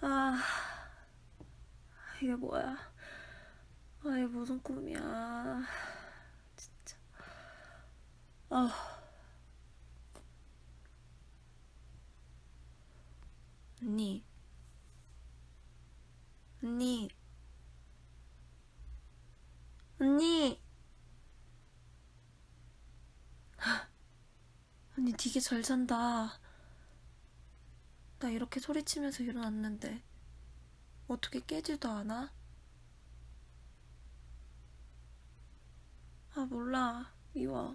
아, 이게 뭐야? 아, 이게 무슨 꿈이야? 진짜. 아. 언니. 언니. 언니. 언니 되게 잘 잔다. 나 이렇게 소리치면서 일어났는데 어떻게 깨지도 않아? 아 몰라 미워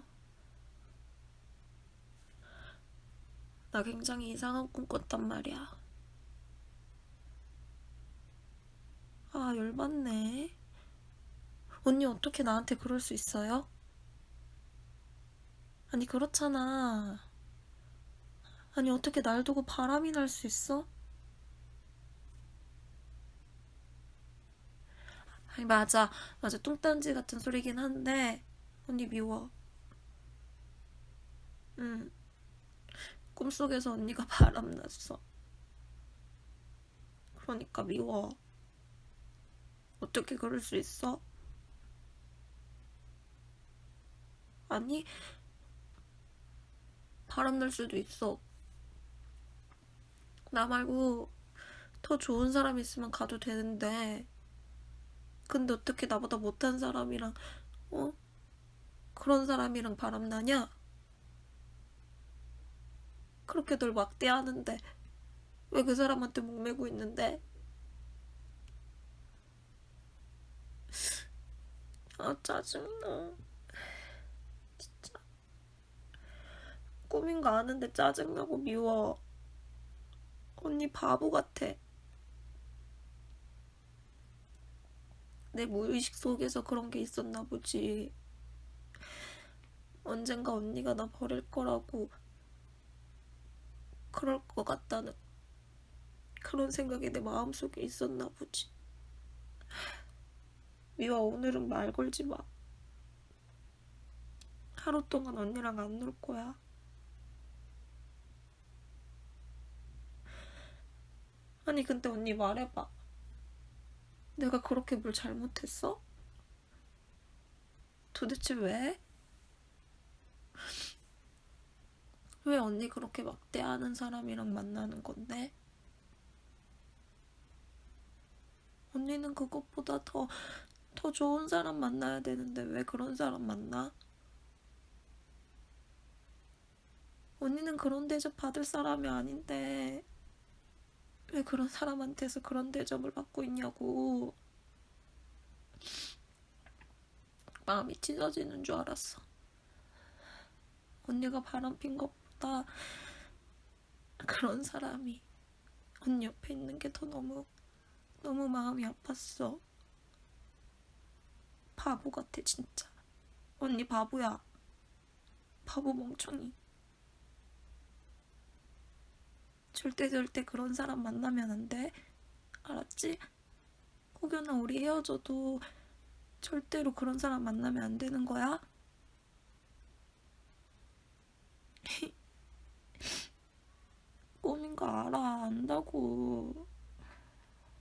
나 굉장히 이상한 꿈 꿨단 말이야 아 열받네 언니 어떻게 나한테 그럴 수 있어요? 아니 그렇잖아 아니 어떻게 날 두고 바람이 날 수 있어? 아니 맞아. 맞아. 뚱딴지 같은 소리긴 한데 언니 미워. 응. 꿈속에서 언니가 바람났어. 그러니까 미워. 어떻게 그럴 수 있어? 아니 바람 날 수도 있어 나 말고 더 좋은 사람 있으면 가도 되는데 근데 어떻게 나보다 못한 사람이랑 어? 그런 사람이랑 바람나냐? 그렇게 널 막대하는데 왜 그 사람한테 목매고 있는데? 아 짜증나 진짜 꿈인 거 아는데 짜증나고 미워 언니 바보 같아. 내 무의식 속에서 그런 게 있었나 보지. 언젠가 언니가 나 버릴 거라고 그럴 것 같다는 그런 생각이 내 마음속에 있었나 보지. 미화 오늘은 말 걸지 마. 하루 동안 언니랑 안 놀 거야. 아니 근데 언니 말해봐. 내가 그렇게 뭘 잘못했어? 도대체 왜? 왜 언니 그렇게 막대하는 사람이랑 만나는 건데? 언니는 그것보다 더, 더 좋은 사람 만나야 되는데 왜 그런 사람 만나? 언니는 그런 대접 받을 사람이 아닌데 왜 그런 사람한테서 그런 대접을 받고 있냐고. 마음이 찢어지는 줄 알았어. 언니가 바람핀 것보다 그런 사람이 언니 옆에 있는 게 더 너무 너무 마음이 아팠어. 바보 같아 진짜. 언니 바보야. 바보 멍청이. 절대 절대 그런 사람 만나면 안 돼. 알았지? 혹여나 우리 헤어져도 절대로 그런 사람 만나면 안 되는 거야? 꿈인 거 알아. 안다고.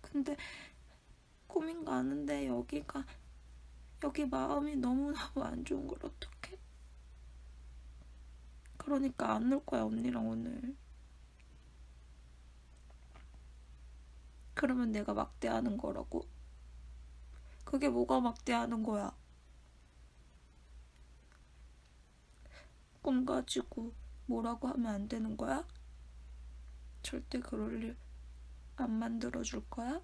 근데 꿈인 거 아는데 여기가 여기 마음이 너무너무 안 좋은 걸 어떡해? 그러니까 안 놀 거야 언니랑 오늘. 그러면 내가 막대하는 거라고? 그게 뭐가 막대하는 거야? 꿈 가지고 뭐라고 하면 안 되는 거야? 절대 그럴 일 안 만들어 줄 거야?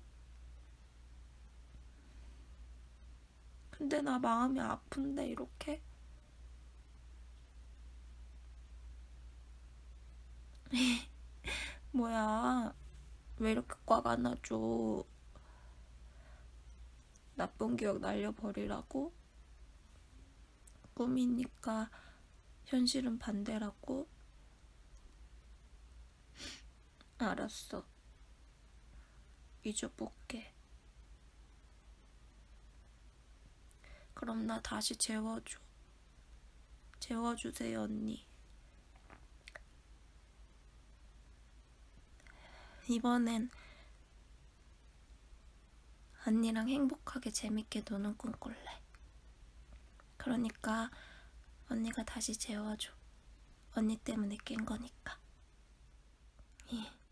근데 나 마음이 아픈데 이렇게? 뭐야 왜 이렇게 꽉 안아줘? 나쁜 기억 날려버리라고? 꿈이니까 현실은 반대라고? 알았어. 잊어볼게. 그럼 나 다시 재워줘. 재워주세요, 언니. 이번엔 언니랑 행복하게 재밌게 노는 꿈 꿀래. 그러니까 언니가 다시 재워줘. 언니 때문에 깬 거니까. 예.